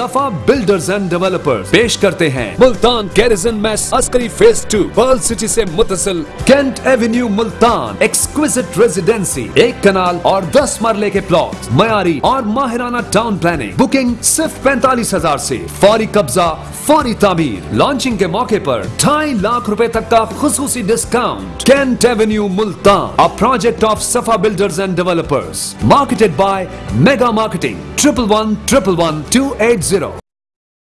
सफ़ा builders and developers पेश करते हैं। Multan garrison mess Askari phase two pearl city से मुतसिल। Cantt avenue Multan exquisite residency एक कनाल और दस मरले के प्लॉट मयारी और माहिराना टाउन प्लानिंग बुकिंग सिर्फ़ पैंतालीस हज़ार ऐसी फौरी कब्जा, फौरी तामीर। लॉन्चिंग के मौके पर ढाई लाख रुपए तक का खसूसी discount cantt avenue Multan. A project of Safa builders and developers marketed by mega marketing triple one triple one two eight zero.